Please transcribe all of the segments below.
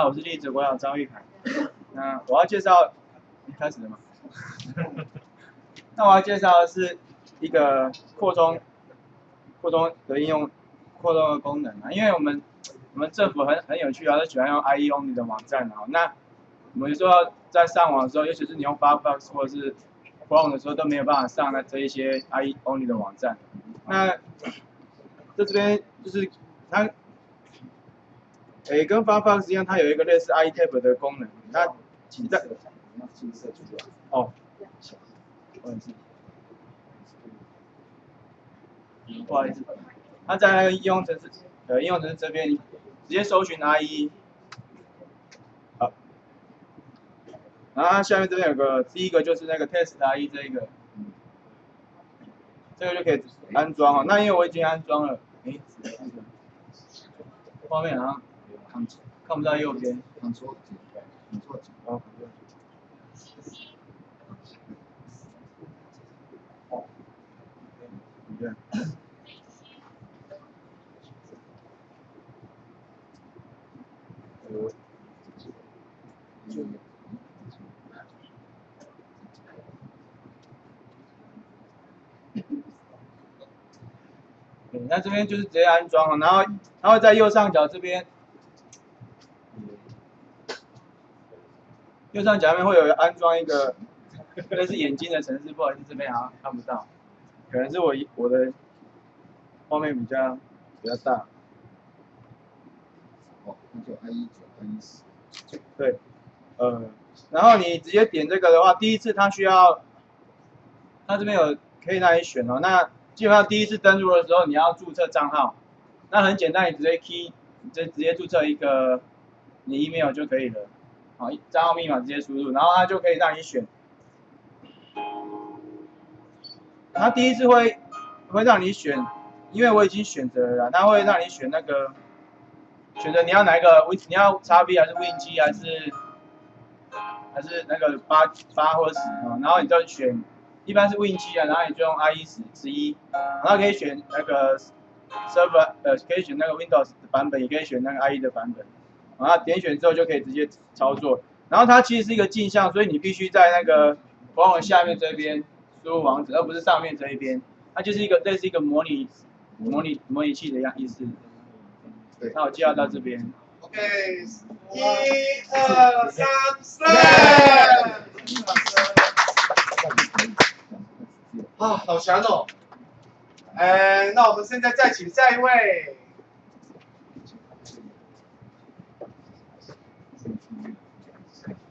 好，我是栗子国小张玉凯。那我要介绍，开始了吗？那我要介绍的是一个扩充扩充的应用，扩充的功能啊。因为我们我们政府很很有趣啊，都喜欢用 IE Only 的网站啊。那我们说在上网的时候，尤其是你用 Firefox 或者是 Chrome 的时候，都没有办法上那这一些 IE Only 的网站。那在这边就是它。诶，跟 Firefox 一样，它有一个类似 iTab 的功能。那请在哦，不好意思，它在应用程式呃应用程式这边直接搜寻 IE，好，然后它下面这边有个第一个就是那个 Test IE 这一个，这个就可以安装哦。那因为我已经安装了，诶，画面啊。看看不到右边，看错，看错，哦，哦，对，那这边就是直接安装了，然后它会在右上角这边。右上角面会有安装一个类似眼睛的程式，不好意思，这边好像看不到，可能是我我的画面比较比较大。哦，那就 I 一九 I 一十。对，呃，然后你直接点这个的话，第一次它需要，它这边有可以让你选哦。那基本上第一次登录的时候，你要注册账号，那很简单，你直接 key，直直接注册一个你 email 就可以了。好，账号密码直接输入，然后它就可以让你选。它第一次会会让你选，因为我已经选择了，它会让你选那个选择你要哪一个 Win，你要 x B 还是 Win 七还是还是那个八八或者十啊？然后你就选，一般是 Win 七啊，然后你就用 IE 十十一，然后可以选那个 Server 呃，可以选那个 Windows 的版本，也可以选那个 IE 的版本。然后点选之后就可以直接操作，然后它其实是一个镜像，所以你必须在那个官网下面这边输入网址，而不是上面这一边。它就是一个类似一个模拟模拟模拟器的样意思。对，那我介绍到这边。OK，一二三四。啊，好强哦！哎，那我们现在再请下一位。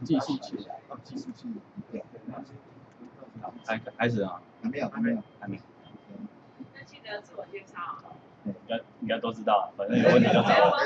学继续去，继续去。开开始啊？还没有，还没有，还没。那记得自我介绍。应该应该都知道，反正有问题就找我。